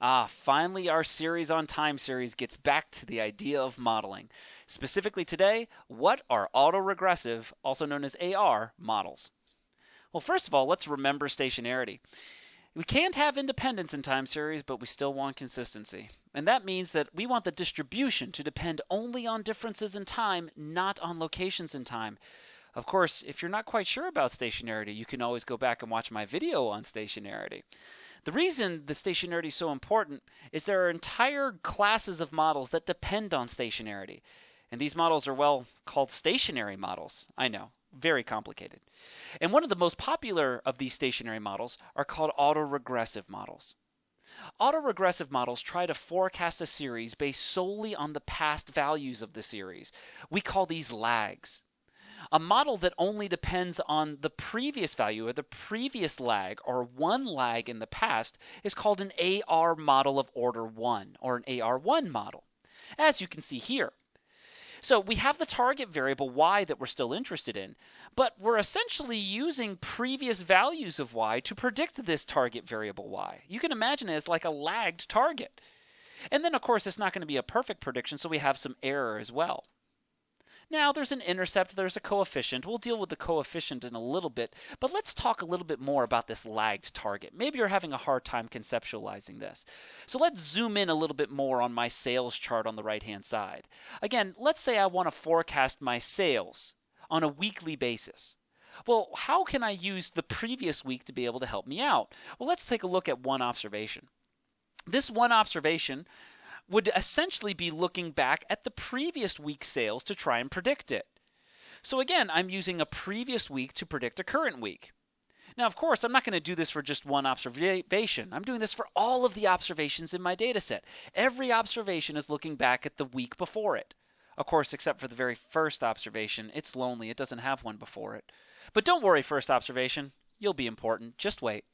Ah, finally, our series on time series gets back to the idea of modeling. Specifically today, what are autoregressive, also known as AR, models? Well, first of all, let's remember stationarity. We can't have independence in time series, but we still want consistency. And that means that we want the distribution to depend only on differences in time, not on locations in time. Of course, if you're not quite sure about stationarity, you can always go back and watch my video on stationarity. The reason the stationarity is so important is there are entire classes of models that depend on stationarity. And these models are, well, called stationary models. I know, very complicated. And one of the most popular of these stationary models are called autoregressive models. Autoregressive models try to forecast a series based solely on the past values of the series. We call these lags. A model that only depends on the previous value or the previous lag or one lag in the past is called an AR model of order 1 or an AR1 model, as you can see here. So we have the target variable y that we're still interested in, but we're essentially using previous values of y to predict this target variable y. You can imagine it as like a lagged target. And then, of course, it's not going to be a perfect prediction, so we have some error as well. Now, there's an intercept, there's a coefficient. We'll deal with the coefficient in a little bit, but let's talk a little bit more about this lagged target. Maybe you're having a hard time conceptualizing this. So let's zoom in a little bit more on my sales chart on the right-hand side. Again, let's say I want to forecast my sales on a weekly basis. Well, how can I use the previous week to be able to help me out? Well, let's take a look at one observation. This one observation would essentially be looking back at the previous week's sales to try and predict it. So again, I'm using a previous week to predict a current week. Now, of course, I'm not going to do this for just one observation. I'm doing this for all of the observations in my data set. Every observation is looking back at the week before it. Of course, except for the very first observation, it's lonely. It doesn't have one before it. But don't worry, first observation. You'll be important. Just wait.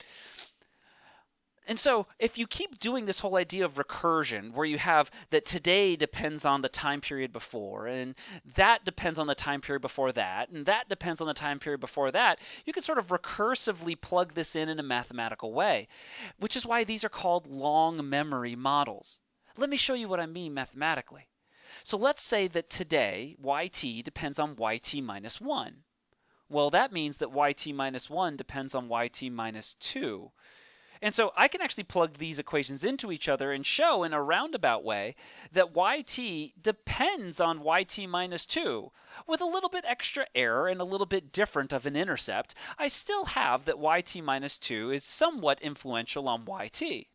And so, if you keep doing this whole idea of recursion, where you have that today depends on the time period before, and that depends on the time period before that, and that depends on the time period before that, you can sort of recursively plug this in in a mathematical way, which is why these are called long memory models. Let me show you what I mean mathematically. So, let's say that today yt depends on yt minus 1. Well, that means that yt minus 1 depends on yt minus 2 and so I can actually plug these equations into each other and show in a roundabout way that yt depends on yt minus 2. With a little bit extra error and a little bit different of an intercept, I still have that yt minus 2 is somewhat influential on yt.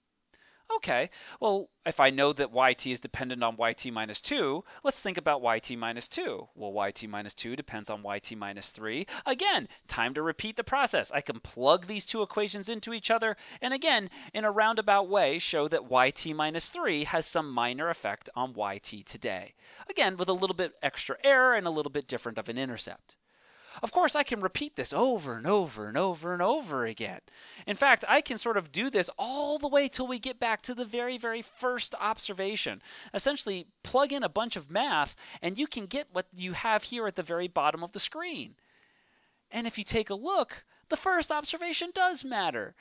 Okay, well, if I know that yt is dependent on yt minus 2, let's think about yt minus 2. Well, yt minus 2 depends on yt minus 3. Again, time to repeat the process. I can plug these two equations into each other, and again, in a roundabout way, show that yt minus 3 has some minor effect on yt today. Again, with a little bit extra error and a little bit different of an intercept. Of course, I can repeat this over and over and over and over again. In fact, I can sort of do this all the way till we get back to the very, very first observation. Essentially, plug in a bunch of math, and you can get what you have here at the very bottom of the screen. And if you take a look, the first observation does matter.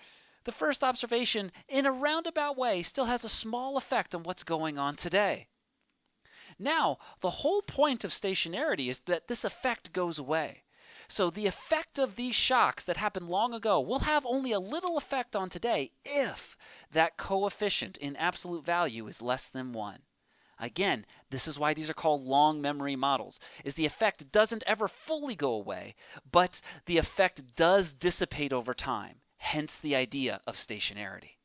The first observation, in a roundabout way, still has a small effect on what's going on today. Now, the whole point of stationarity is that this effect goes away. So the effect of these shocks that happened long ago will have only a little effect on today if that coefficient in absolute value is less than 1. Again, this is why these are called long memory models. Is the effect doesn't ever fully go away, but the effect does dissipate over time. Hence the idea of stationarity.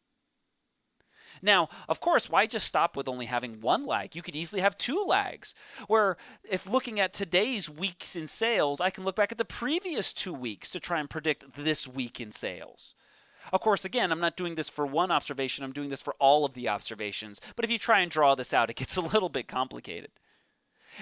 Now, of course, why just stop with only having one lag? You could easily have two lags. Where if looking at today's weeks in sales, I can look back at the previous two weeks to try and predict this week in sales. Of course, again, I'm not doing this for one observation, I'm doing this for all of the observations. But if you try and draw this out, it gets a little bit complicated.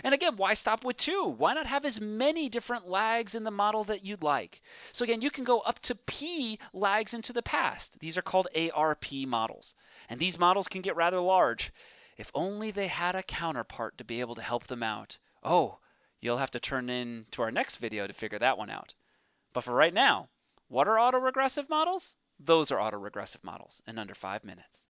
And again, why stop with two? Why not have as many different lags in the model that you'd like? So again, you can go up to P lags into the past. These are called ARP models. And these models can get rather large. If only they had a counterpart to be able to help them out. Oh, you'll have to turn in to our next video to figure that one out. But for right now, what are autoregressive models? Those are autoregressive models in under five minutes.